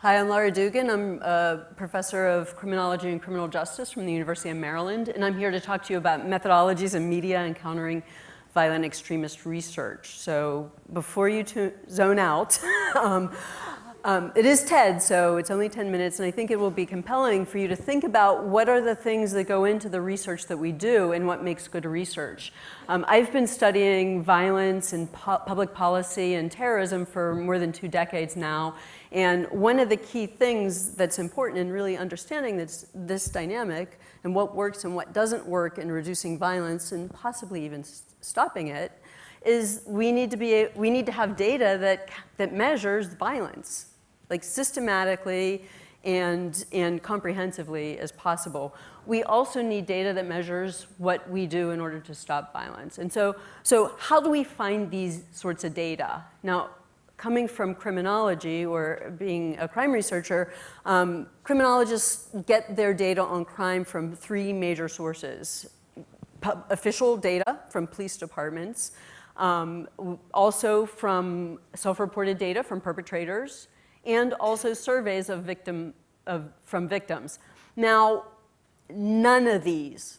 Hi, I'm Laura Dugan. I'm a professor of criminology and criminal justice from the University of Maryland, and I'm here to talk to you about methodologies in media and countering violent extremist research. So before you zone out, um, um, it is TED, so it's only 10 minutes, and I think it will be compelling for you to think about what are the things that go into the research that we do and what makes good research. Um, I've been studying violence and pu public policy and terrorism for more than two decades now, and one of the key things that's important in really understanding this, this dynamic and what works and what doesn't work in reducing violence and possibly even stopping it is we need to be we need to have data that that measures violence like systematically and, and comprehensively as possible. We also need data that measures what we do in order to stop violence. And so, so how do we find these sorts of data? Now, coming from criminology or being a crime researcher, um, criminologists get their data on crime from three major sources. official data from police departments, um, also from self-reported data from perpetrators, and also surveys of victim, of, from victims. Now, none of these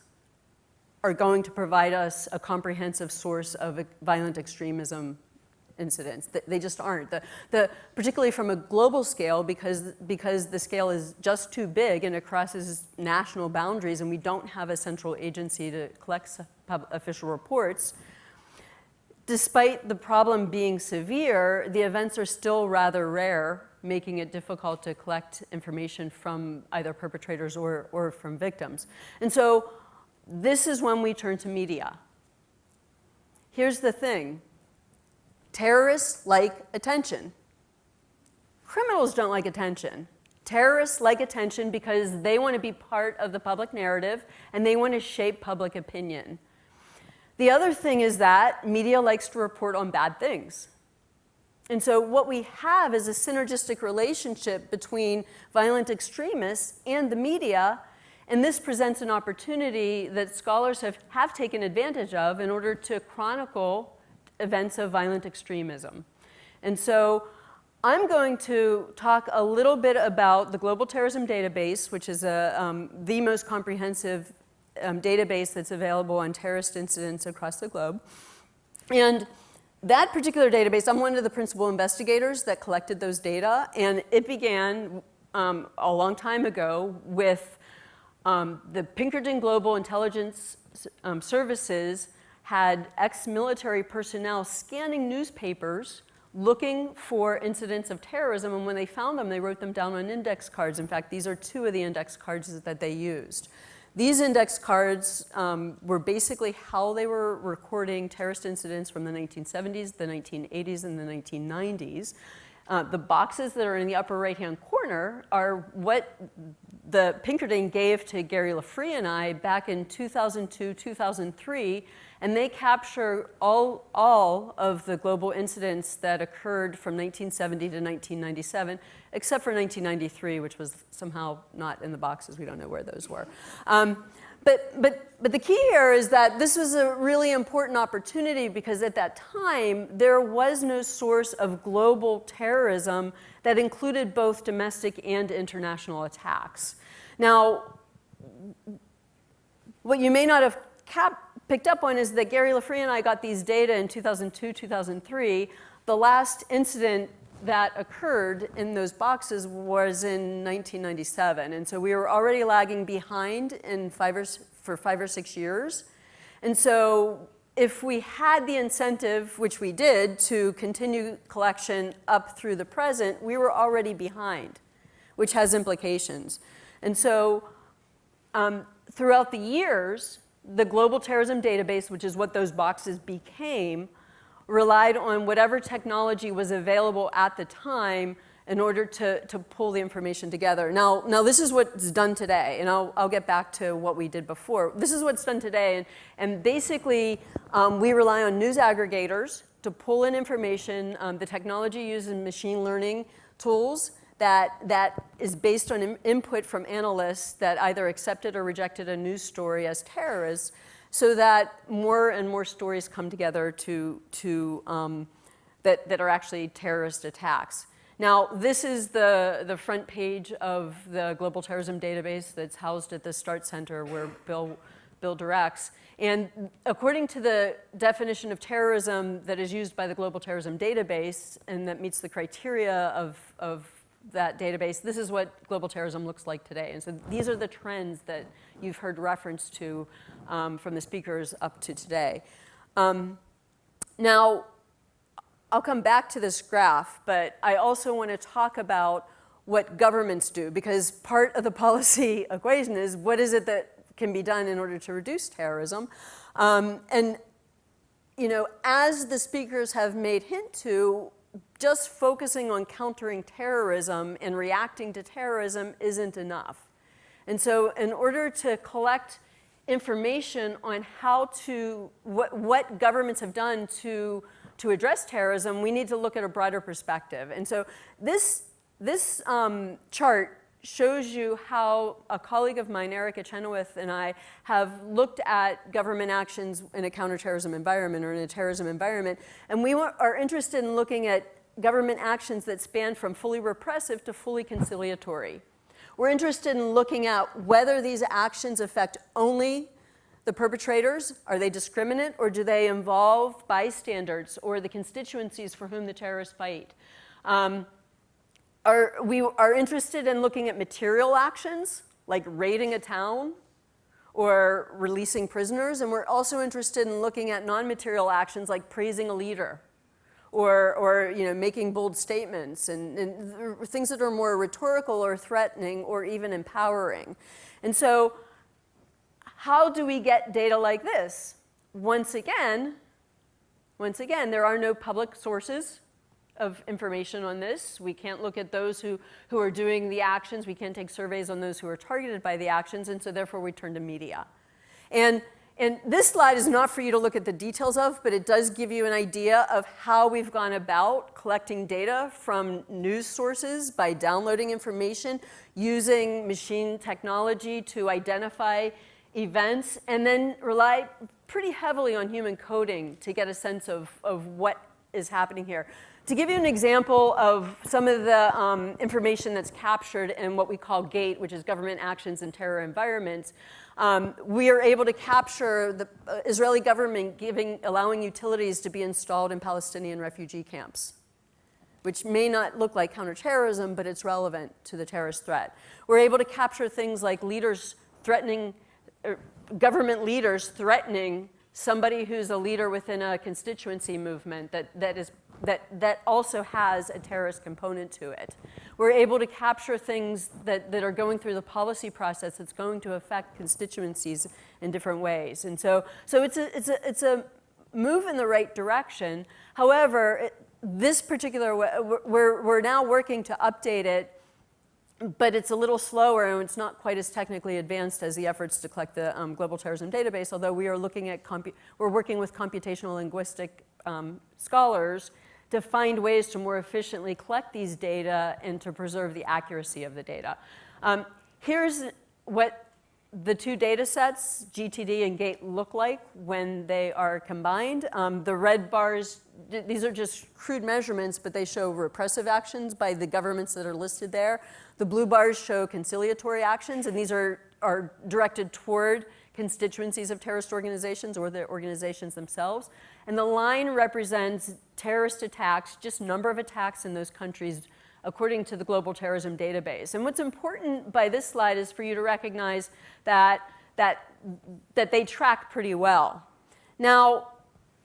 are going to provide us a comprehensive source of violent extremism incidents. They just aren't. The, the, particularly from a global scale, because, because the scale is just too big and it crosses national boundaries and we don't have a central agency to collect official reports, despite the problem being severe, the events are still rather rare making it difficult to collect information from either perpetrators or, or from victims. And so this is when we turn to media. Here's the thing. Terrorists like attention. Criminals don't like attention. Terrorists like attention because they want to be part of the public narrative and they want to shape public opinion. The other thing is that media likes to report on bad things. And so what we have is a synergistic relationship between violent extremists and the media, and this presents an opportunity that scholars have, have taken advantage of in order to chronicle events of violent extremism. And so I'm going to talk a little bit about the Global Terrorism Database, which is a, um, the most comprehensive um, database that's available on terrorist incidents across the globe. And that particular database, I'm one of the principal investigators that collected those data, and it began um, a long time ago with um, the Pinkerton Global Intelligence um, Services had ex-military personnel scanning newspapers looking for incidents of terrorism, and when they found them, they wrote them down on index cards. In fact, these are two of the index cards that they used. These index cards um, were basically how they were recording terrorist incidents from the 1970s, the 1980s, and the 1990s. Uh, the boxes that are in the upper right-hand corner are what the Pinkerton gave to Gary LaFree and I back in 2002, 2003, and they capture all, all of the global incidents that occurred from 1970 to 1997, except for 1993, which was somehow not in the boxes. We don't know where those were. Um, but, but, but the key here is that this was a really important opportunity because at that time, there was no source of global terrorism that included both domestic and international attacks. Now, what you may not have picked up on is that Gary LaFree and I got these data in 2002, 2003. The last incident that occurred in those boxes was in 1997. And so we were already lagging behind in five or, for five or six years. And so if we had the incentive, which we did, to continue collection up through the present, we were already behind, which has implications. And so um, throughout the years, the Global Terrorism Database, which is what those boxes became, relied on whatever technology was available at the time in order to, to pull the information together. Now, now this is what's done today, and I'll, I'll get back to what we did before. This is what's done today, and, and basically um, we rely on news aggregators to pull in information. Um, the technology uses machine learning tools that, that is based on input from analysts that either accepted or rejected a news story as terrorists so that more and more stories come together to, to, um, that, that are actually terrorist attacks. Now, this is the, the front page of the Global Terrorism Database that's housed at the START Center where Bill, Bill directs. And according to the definition of terrorism that is used by the Global Terrorism Database and that meets the criteria of, of that database, this is what global terrorism looks like today. And so these are the trends that you've heard reference to um, from the speakers up to today. Um, now, I'll come back to this graph, but I also want to talk about what governments do, because part of the policy equation is what is it that can be done in order to reduce terrorism. Um, and, you know, as the speakers have made hint to, just focusing on countering terrorism and reacting to terrorism isn't enough. And so in order to collect information on how to, what, what governments have done to to address terrorism, we need to look at a broader perspective. And so this, this um, chart shows you how a colleague of mine, Erica Chenoweth, and I have looked at government actions in a counterterrorism environment or in a terrorism environment. And we are interested in looking at government actions that span from fully repressive to fully conciliatory. We're interested in looking at whether these actions affect only the perpetrators, are they discriminate or do they involve bystanders or the constituencies for whom the terrorists fight? Um, are, we are interested in looking at material actions like raiding a town or releasing prisoners, and we're also interested in looking at non-material actions like praising a leader or, or you know, making bold statements and, and things that are more rhetorical or threatening or even empowering. And so how do we get data like this? Once again, once again, there are no public sources of information on this. We can't look at those who, who are doing the actions. We can't take surveys on those who are targeted by the actions, and so therefore we turn to media. And, and this slide is not for you to look at the details of, but it does give you an idea of how we've gone about collecting data from news sources by downloading information, using machine technology to identify events, and then rely pretty heavily on human coding to get a sense of, of what is happening here. To give you an example of some of the um, information that's captured in what we call GATE, which is Government Actions in Terror Environments, um, we are able to capture the uh, Israeli government giving, allowing utilities to be installed in Palestinian refugee camps which may not look like counterterrorism, but it's relevant to the terrorist threat. We're able to capture things like leaders threatening Er, government leaders threatening somebody who's a leader within a constituency movement that, that, is, that, that also has a terrorist component to it. We're able to capture things that, that are going through the policy process that's going to affect constituencies in different ways. And so, so it's, a, it's, a, it's a move in the right direction. However, it, this particular, we're, we're now working to update it but it's a little slower and it's not quite as technically advanced as the efforts to collect the um, global terrorism database, although we are looking at, we're working with computational linguistic um, scholars to find ways to more efficiently collect these data and to preserve the accuracy of the data. Um, here's what the two data sets, GTD and GATE, look like when they are combined. Um, the red bars, these are just crude measurements, but they show repressive actions by the governments that are listed there. The blue bars show conciliatory actions, and these are, are directed toward constituencies of terrorist organizations or the organizations themselves. And the line represents terrorist attacks, just number of attacks in those countries according to the Global Terrorism Database. And what's important by this slide is for you to recognize that, that, that they track pretty well. Now,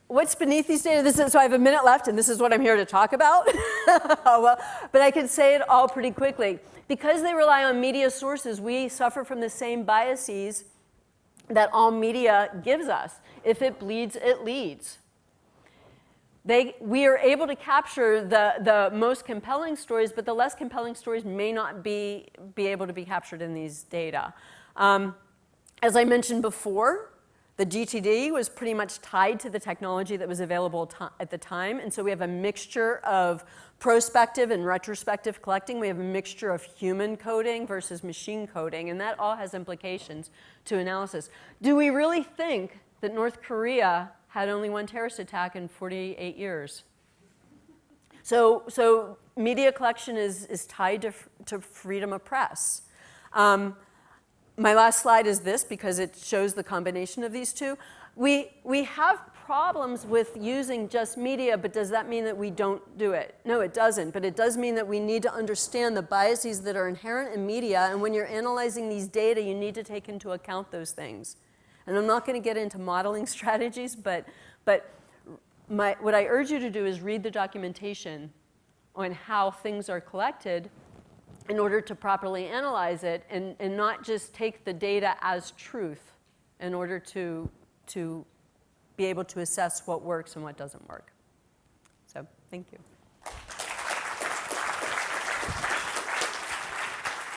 what's beneath these data? This is, so I have a minute left, and this is what I'm here to talk about. well, but I can say it all pretty quickly. Because they rely on media sources, we suffer from the same biases that all media gives us. If it bleeds, it leads. They, we are able to capture the, the most compelling stories, but the less compelling stories may not be, be able to be captured in these data. Um, as I mentioned before, the GTD was pretty much tied to the technology that was available at the time, and so we have a mixture of prospective and retrospective collecting, we have a mixture of human coding versus machine coding, and that all has implications to analysis. Do we really think that North Korea had only one terrorist attack in 48 years? So, so media collection is, is tied to, to freedom of press. Um, my last slide is this because it shows the combination of these two. We, we have problems with using just media, but does that mean that we don't do it? No, it doesn't, but it does mean that we need to understand the biases that are inherent in media, and when you're analyzing these data, you need to take into account those things. And I'm not going to get into modeling strategies, but, but my, what I urge you to do is read the documentation on how things are collected in order to properly analyze it and, and not just take the data as truth in order to, to be able to assess what works and what doesn't work. So thank you.